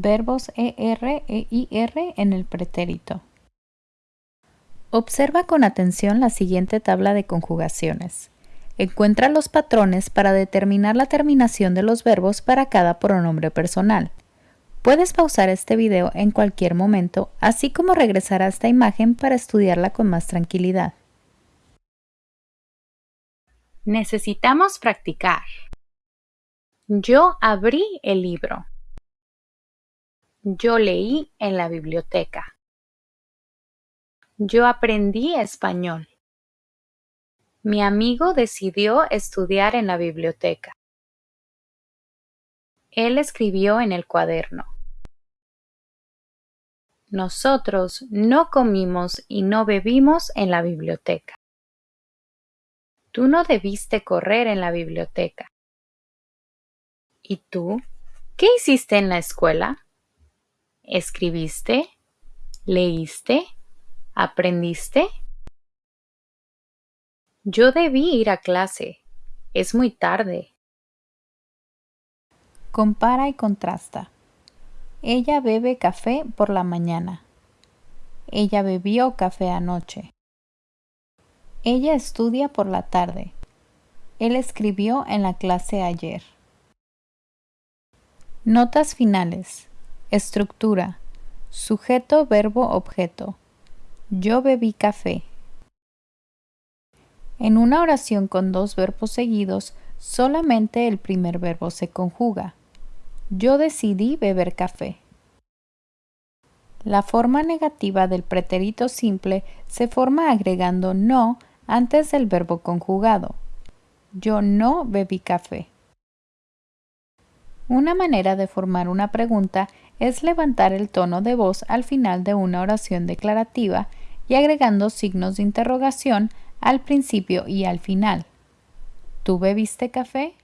verbos ER e IR en el pretérito. Observa con atención la siguiente tabla de conjugaciones. Encuentra los patrones para determinar la terminación de los verbos para cada pronombre personal. Puedes pausar este video en cualquier momento, así como regresar a esta imagen para estudiarla con más tranquilidad. Necesitamos practicar. Yo abrí el libro. Yo leí en la biblioteca. Yo aprendí español. Mi amigo decidió estudiar en la biblioteca. Él escribió en el cuaderno. Nosotros no comimos y no bebimos en la biblioteca. Tú no debiste correr en la biblioteca. ¿Y tú? ¿Qué hiciste en la escuela? ¿Escribiste? ¿Leíste? ¿Aprendiste? Yo debí ir a clase. Es muy tarde. Compara y contrasta. Ella bebe café por la mañana. Ella bebió café anoche. Ella estudia por la tarde. Él escribió en la clase ayer. Notas finales. Estructura. Sujeto, verbo, objeto. Yo bebí café. En una oración con dos verbos seguidos, solamente el primer verbo se conjuga. Yo decidí beber café. La forma negativa del pretérito simple se forma agregando no antes del verbo conjugado. Yo no bebí café. Una manera de formar una pregunta es levantar el tono de voz al final de una oración declarativa y agregando signos de interrogación al principio y al final. ¿Tú bebiste café?